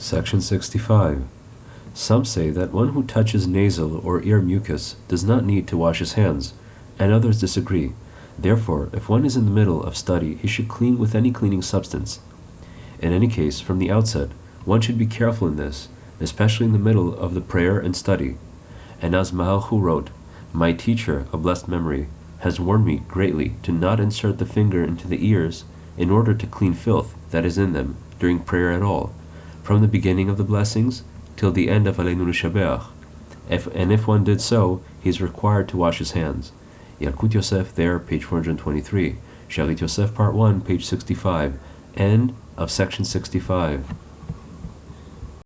Section 65. Some say that one who touches nasal or ear mucus does not need to wash his hands, and others disagree. Therefore, if one is in the middle of study, he should clean with any cleaning substance. In any case, from the outset, one should be careful in this, especially in the middle of the prayer and study. And as Maharchu wrote, My teacher, a blessed memory, has warned me greatly to not insert the finger into the ears in order to clean filth that is in them during prayer at all, from the beginning of the blessings till the end of Aleinu. If, and if one did so, he is required to wash his hands. Yalkut Yosef there, page 423. Shalit Yosef, part 1, page 65. End of section 65.